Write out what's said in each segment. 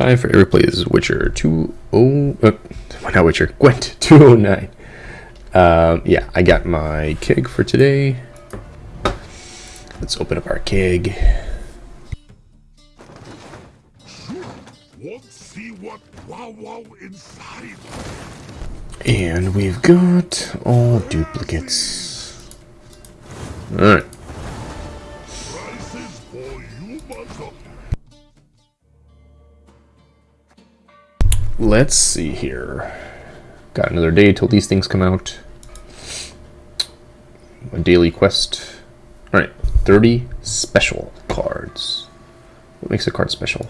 Time for Eric plays Witcher 2 oh uh, not Witcher, Gwent 209. Um, yeah, I got my keg for today. Let's open up our keg. Let's see what wow wow inside. And we've got all duplicates. Alright. Let's see here. Got another day till these things come out. A daily quest. Alright, 30 special cards. What makes a card special?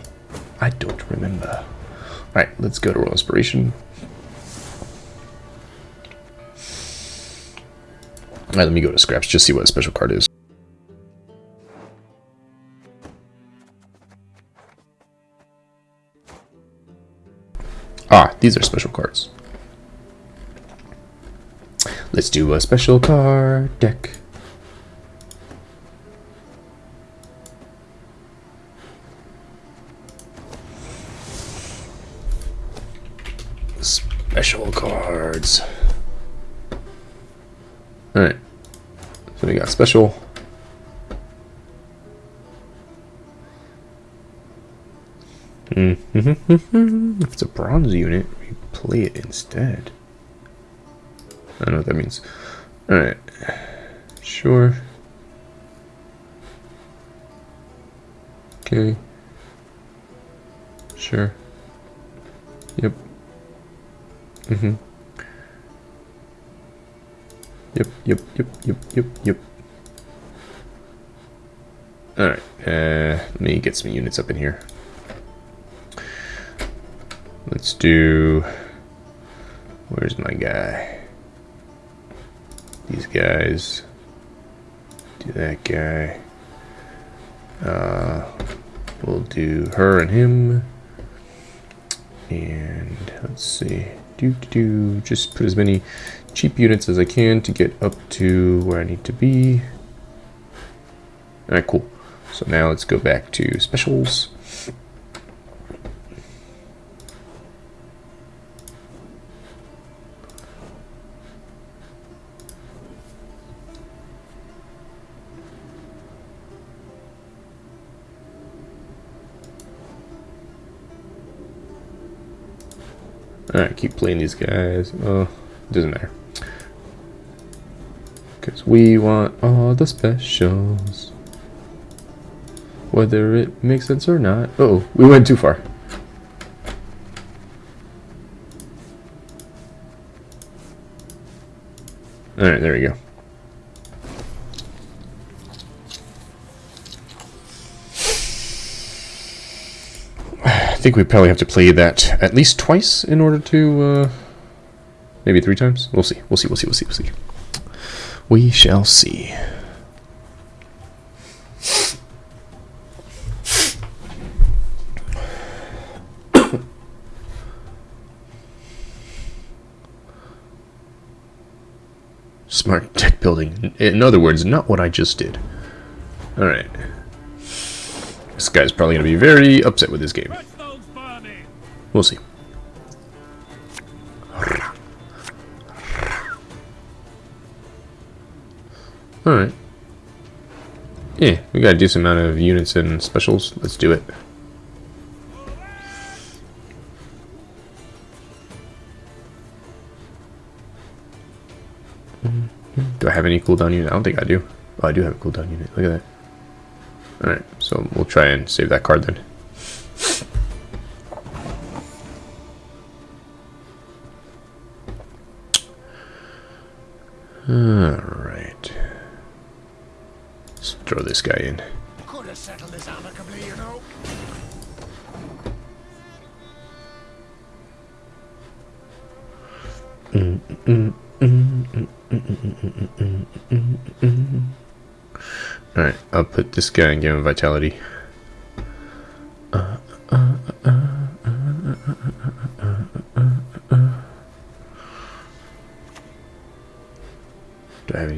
I don't remember. Alright, let's go to Royal Inspiration. Alright, let me go to Scraps, just see what a special card is. Ah, these are special cards. Let's do a special card deck. Special cards. Alright. So we got special. if it's a bronze unit, we play it instead. I don't know what that means. Alright. Sure. Okay. Sure. Yep. Mm-hmm. Yep, yep, yep, yep, yep, yep. Alright, uh, let me get some units up in here. Let's do... Where's my guy? These guys. Do that guy. Uh, we'll do her and him. And let's see. Do do do. Just put as many cheap units as I can to get up to where I need to be. Alright, cool. So now let's go back to specials. Alright, keep playing these guys. Oh, doesn't matter. Because we want all the specials. Whether it makes sense or not. Uh oh, we went too far. Alright, there we go. I think we probably have to play that at least twice in order to, uh, maybe three times. We'll see. We'll see. We'll see. We'll see. We'll see. We shall see. Smart deck building. In other words, not what I just did. Alright. This guy's probably going to be very upset with this game. We'll see. Alright. Yeah, we got a decent amount of units and specials. Let's do it. Do I have any cooldown unit? I don't think I do. Oh, I do have a cooldown unit. Look at that. Alright, so we'll try and save that card then. Alright. Let's throw this guy in. Could have settled this amicably, you know. Alright, I'll put this guy and give him vitality.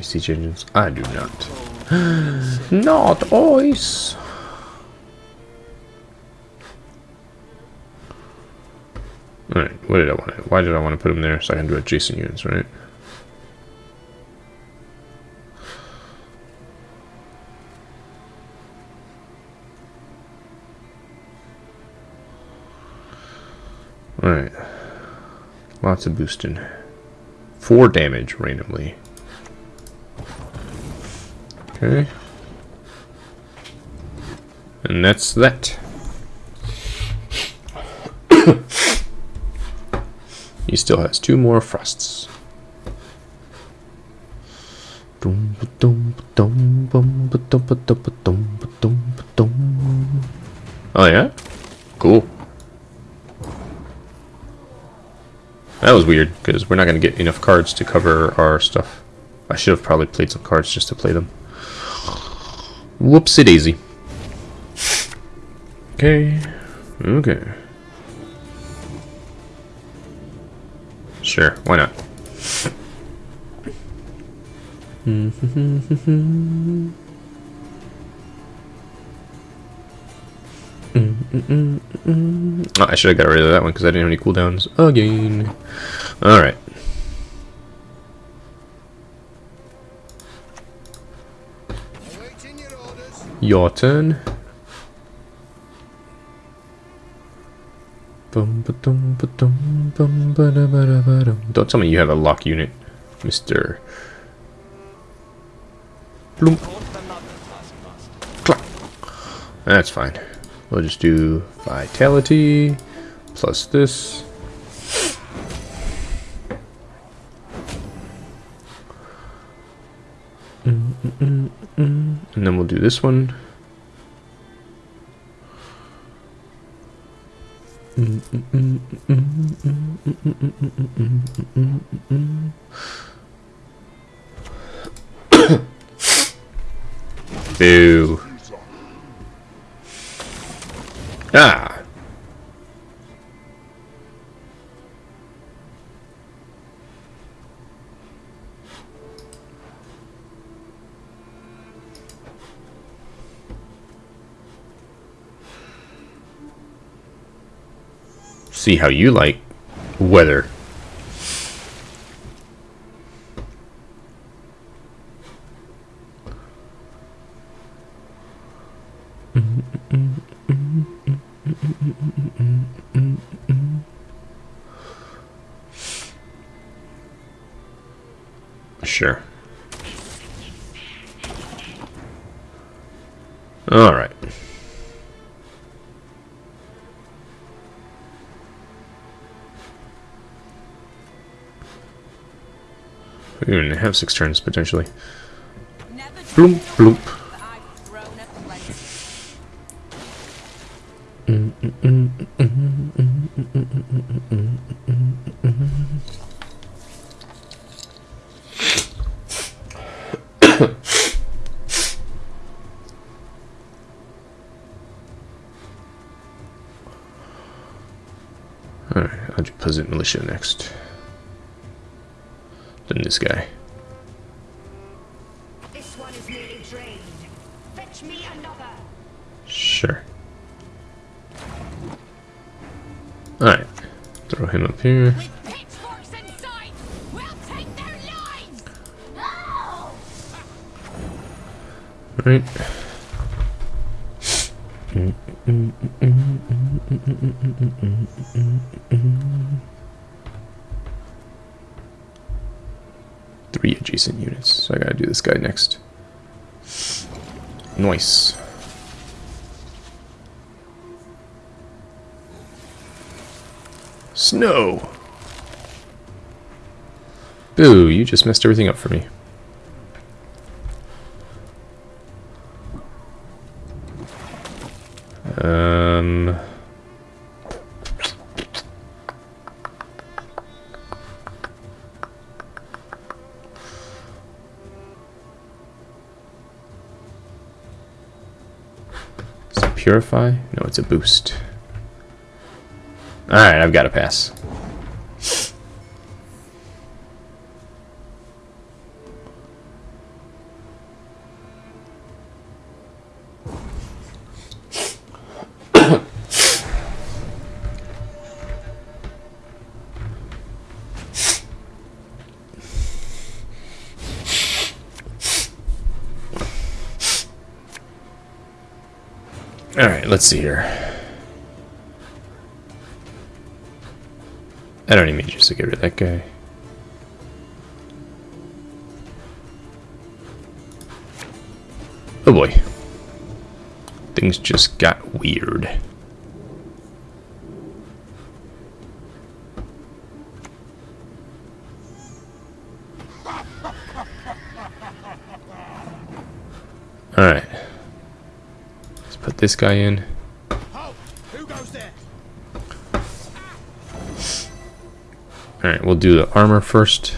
Siege engines? I do not. not ice! Alright, what did I want to, why did I want to put them there? So I can do adjacent units, right? Alright. Lots of boosting. Four damage randomly. Okay. And that's that. he still has two more frosts. Oh yeah? Cool. That was weird, because we're not going to get enough cards to cover our stuff. I should have probably played some cards just to play them. Whoopsie daisy. Okay. Okay. Sure, why not? Oh, I should have got rid of that one because I didn't have any cooldowns again. Alright. Your turn. Don't tell me you have a lock unit, Mr. Bloom. That's fine. We'll just do vitality plus this. Mm -mm -mm and then we'll do this one. Boo. Ah. See how you like weather. We even have six turns potentially. Bloop, bloop. Alright, I'll do Militia next. This guy. This one is nearly drained. Fetch me another. Sure. Alright. Throw him up here. With pitchforks inside, we'll take their lives. No! Right. Three adjacent units, so I gotta do this guy next. Nice. Snow! Boo, you just messed everything up for me. Purify? No, it's a boost. Alright, I've got to pass. Alright, let's see here. I don't need just to get rid of that guy. Oh boy. Things just got weird. Alright. Let's put this guy in. Alright, we'll do the armor first.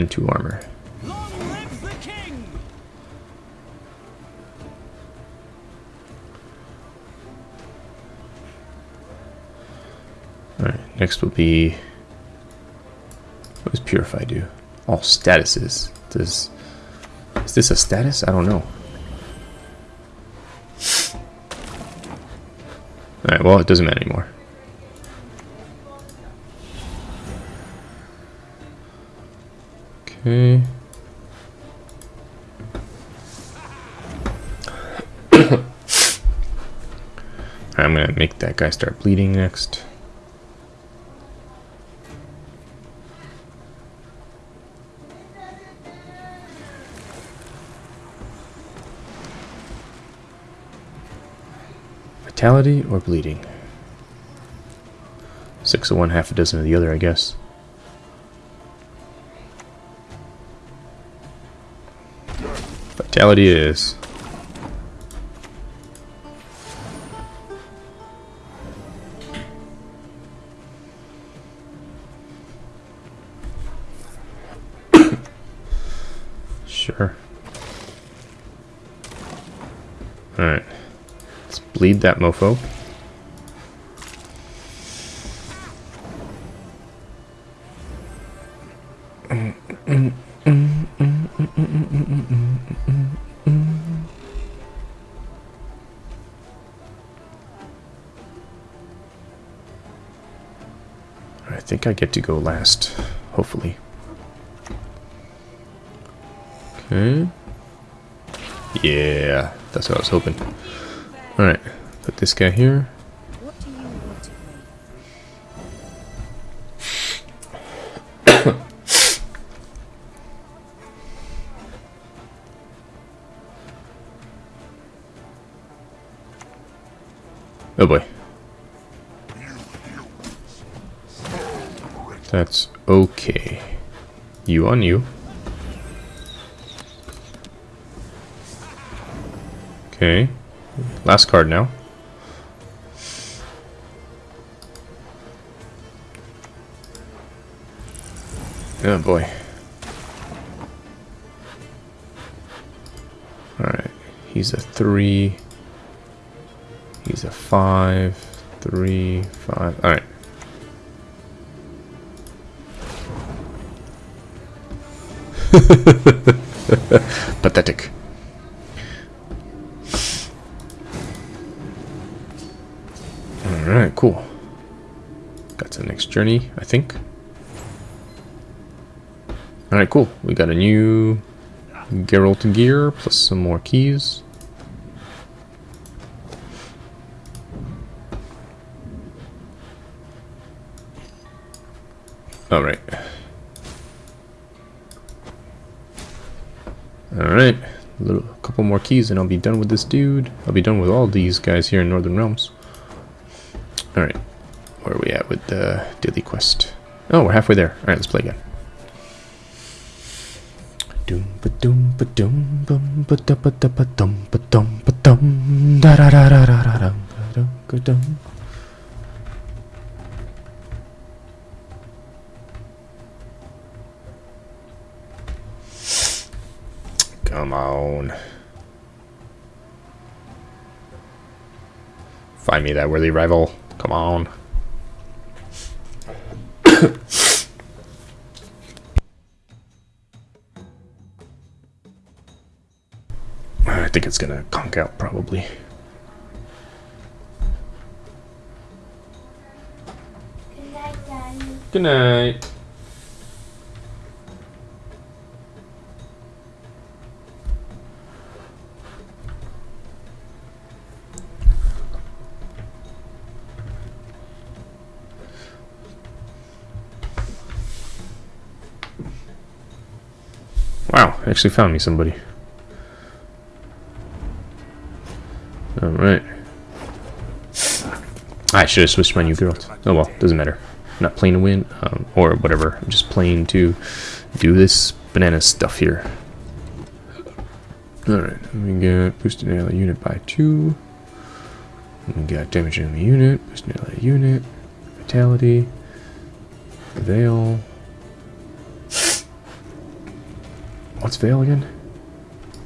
And two armor. Long live the king! Alright, next will be... What does Purify do? All statuses. Does... Is this a status? I don't know. Alright, well, it doesn't matter anymore. Okay. I'm gonna make that guy start bleeding next. Vitality or bleeding? Six of one, half a dozen of the other, I guess. Vitality it is. sure. Alright. Let's bleed that mofo. Think I get to go last, hopefully. Okay. Yeah, that's what I was hoping. Alright, put this guy here. That's okay. You on you. Okay. Last card now. Oh boy. Alright. He's a three. He's a five. Three, five. Alright. Pathetic. Alright, cool. Got to the next journey, I think. Alright, cool. We got a new Geralt gear, plus some more keys. Alright. Alright. A little couple more keys and I'll be done with this dude. I'll be done with all these guys here in Northern Realms. Alright. Where are we at with the daily quest? Oh, we're halfway there. Alright, let's play again. Doom ba doom ba doom bum ba da ba da ba dum ba dum ba dum da da da da da da dum ba dum Come on. Find me that worthy rival. Come on. I think it's gonna conk out probably. Good night, Daddy. Good night. Wow, actually found me somebody. Alright. I should have switched my new girl. Oh well, doesn't matter. I'm not playing to win, um, or whatever. I'm just playing to do this banana stuff here. Alright, we got boosted ally unit by two. We got damage the unit, boosted ally unit, vitality, veil. What's veil again?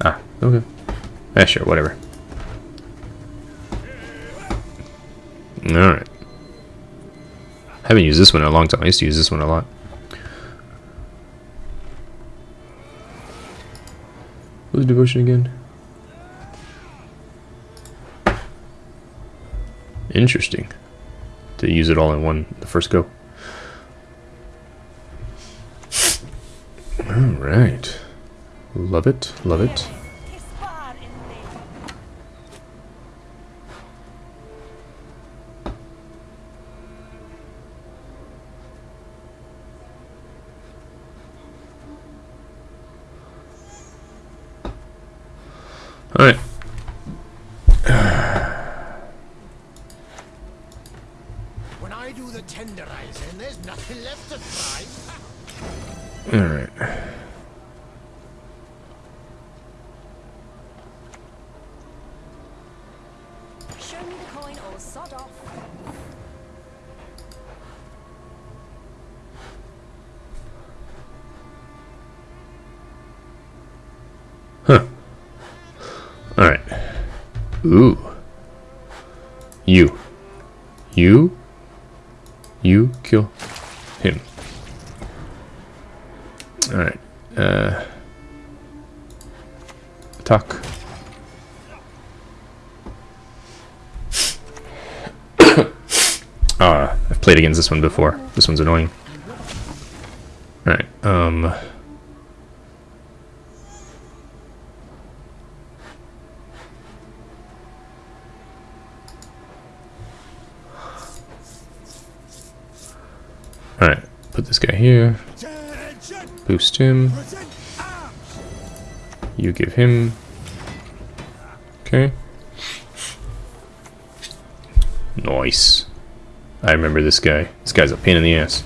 Ah, okay. Yeah, sure, whatever. Alright. I haven't used this one in a long time. I used to use this one a lot. What was devotion again? Interesting. To use it all in one the first go. Alright. Love it, love it. Kispar in me. Alright. When I do the tenderizing, there's nothing left to try. Alright. Ooh. You. You. You kill him. Alright. Uh. Attack. Ah, I've played against this one before. This one's annoying. Alright, um... Alright, put this guy here. Boost him. You give him. Okay. Nice. I remember this guy. This guy's a pain in the ass.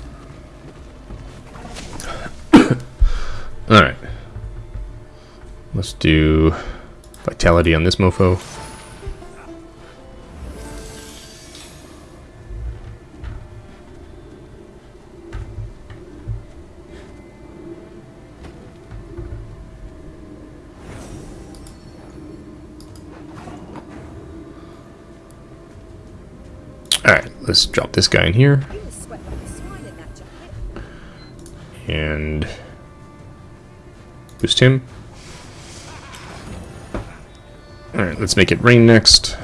Alright. Let's do vitality on this mofo. Alright, let's drop this guy in here. And boost him. Alright, let's make it rain next.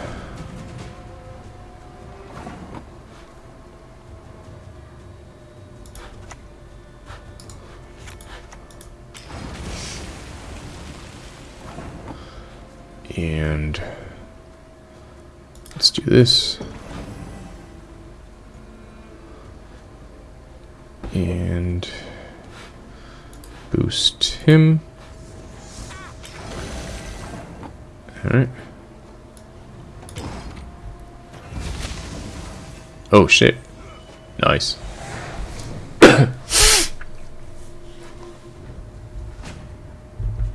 And let's do this. and boost him. Alright. Oh shit. Nice.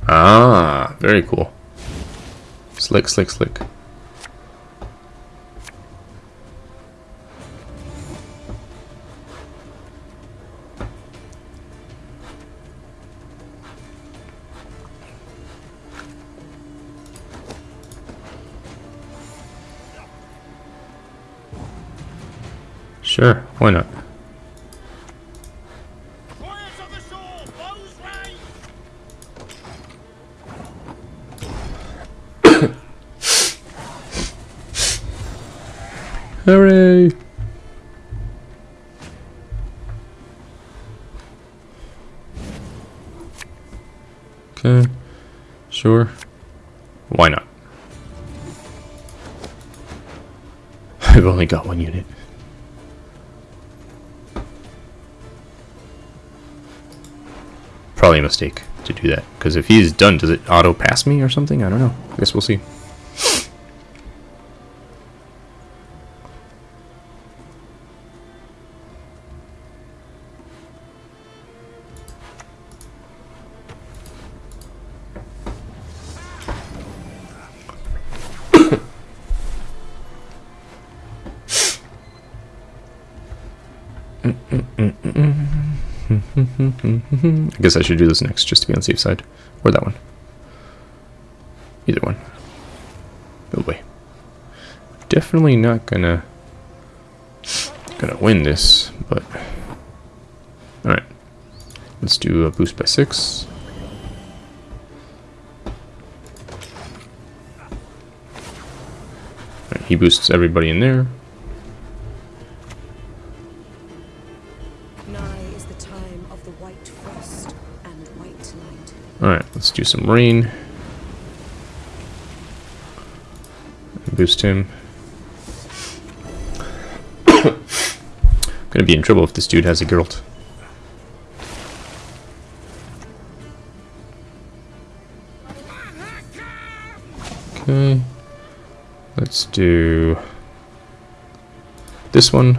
ah, very cool. Slick, slick, slick. Why not? Quiet of the sword, bows raised. Hooray! Okay, sure. Why not? I've only got one unit. Probably a mistake to do that, because if he's done, does it auto pass me or something? I don't know. I guess we'll see. I guess I should do this next just to be on the safe side. Or that one. Either one. Oh boy. Definitely not gonna gonna win this, but alright. Let's do a boost by six. Alright, he boosts everybody in there. Let's do some rain. Boost him. Gonna be in trouble if this dude has a Geralt. Okay. Let's do this one.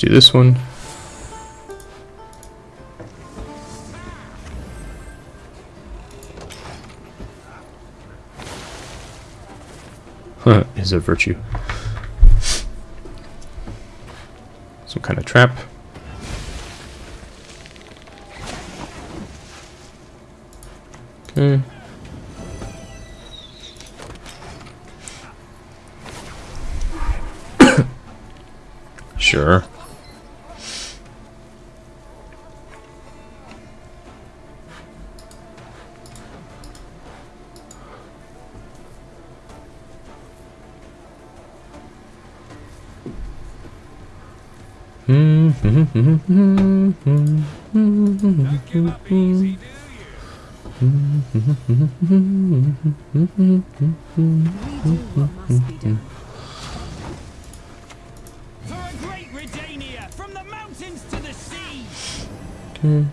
Do this one. Huh, is a virtue. Some kind of trap. Okay.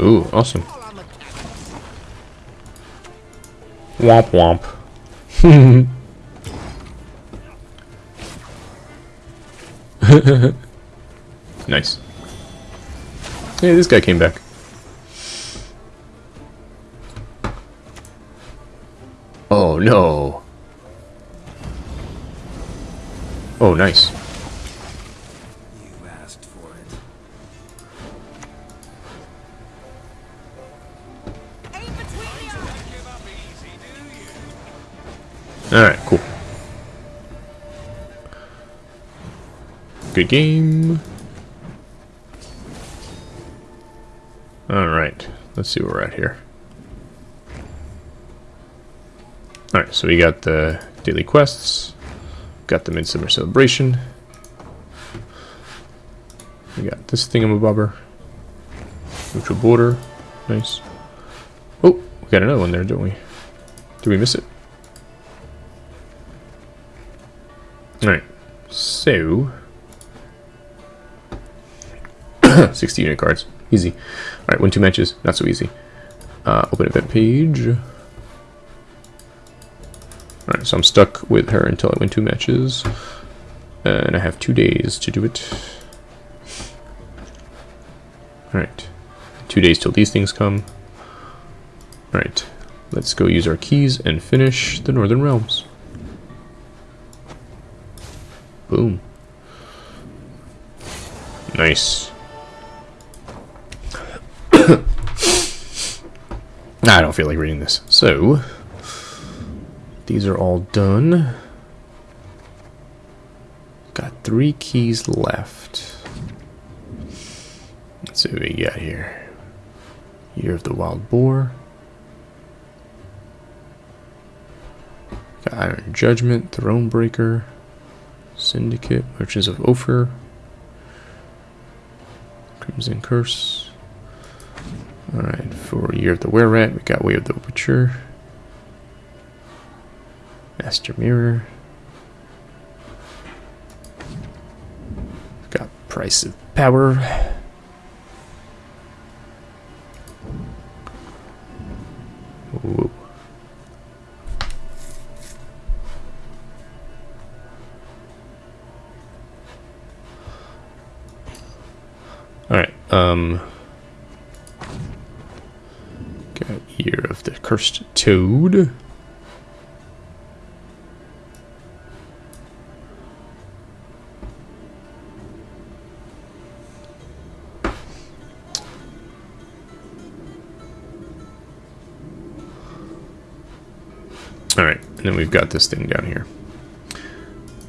Ooh, awesome. Womp womp. nice. Hey, this guy came back. No. Oh, nice. You asked for it. Alright, cool. Good game. Alright, let's see where we're at here. Alright, so we got the daily quests, got the Midsummer Celebration, we got this thingamabobber, neutral border, nice. Oh, we got another one there, don't we? Did we miss it? Alright, so 60 unit cards. Easy. Alright, win two matches. Not so easy. Uh, open event page. Alright, so I'm stuck with her until I win two matches. And I have two days to do it. Alright. Two days till these things come. Alright, let's go use our keys and finish the Northern Realms. Boom. Nice. I don't feel like reading this. So, these are all done. Got three keys left. Let's see what we got here. Year of the Wild Boar. Got Iron Judgment, Thronebreaker, Syndicate, Merchants of Ophir, Crimson Curse. Alright, for Year of the Were Rat, we got Way of the Witcher, Master Mirror. Got Price of Power. Ooh. Alright, um... Got Year of the Cursed Toad. Got this thing down here.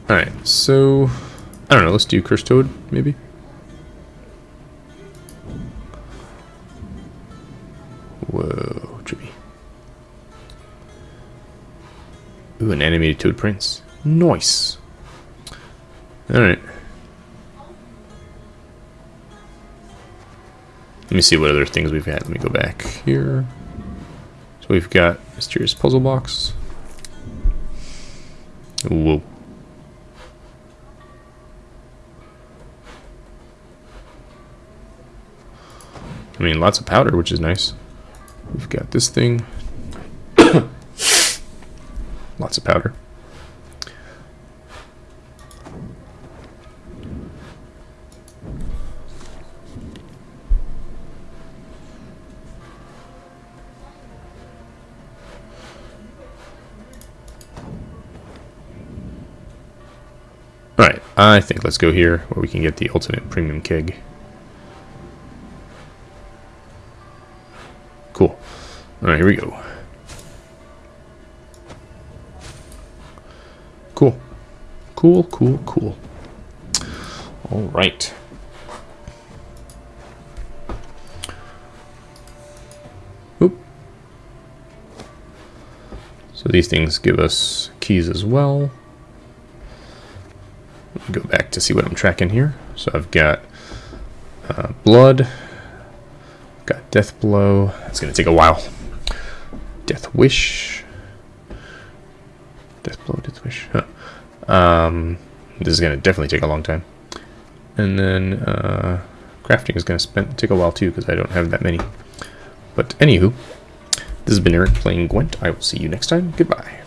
Alright, so... I don't know, let's do Cursed Toad, maybe? Whoa, trippy. Ooh, an animated Toad Prince. Nice. Alright. Let me see what other things we've had. Let me go back here. So we've got Mysterious Puzzle Box. Whoa. I mean, lots of powder, which is nice. We've got this thing. lots of powder. Alright, I think let's go here where we can get the ultimate premium keg. Cool. Alright, here we go. Cool. Cool, cool, cool. Alright. Oop. So these things give us keys as well go back to see what I'm tracking here. So I've got uh, blood, got death blow. It's gonna take a while. Death wish, death blow, death wish. Huh. Um, this is gonna definitely take a long time. And then uh, crafting is gonna spend take a while too because I don't have that many. But anywho, this has been Eric playing Gwent. I will see you next time. Goodbye.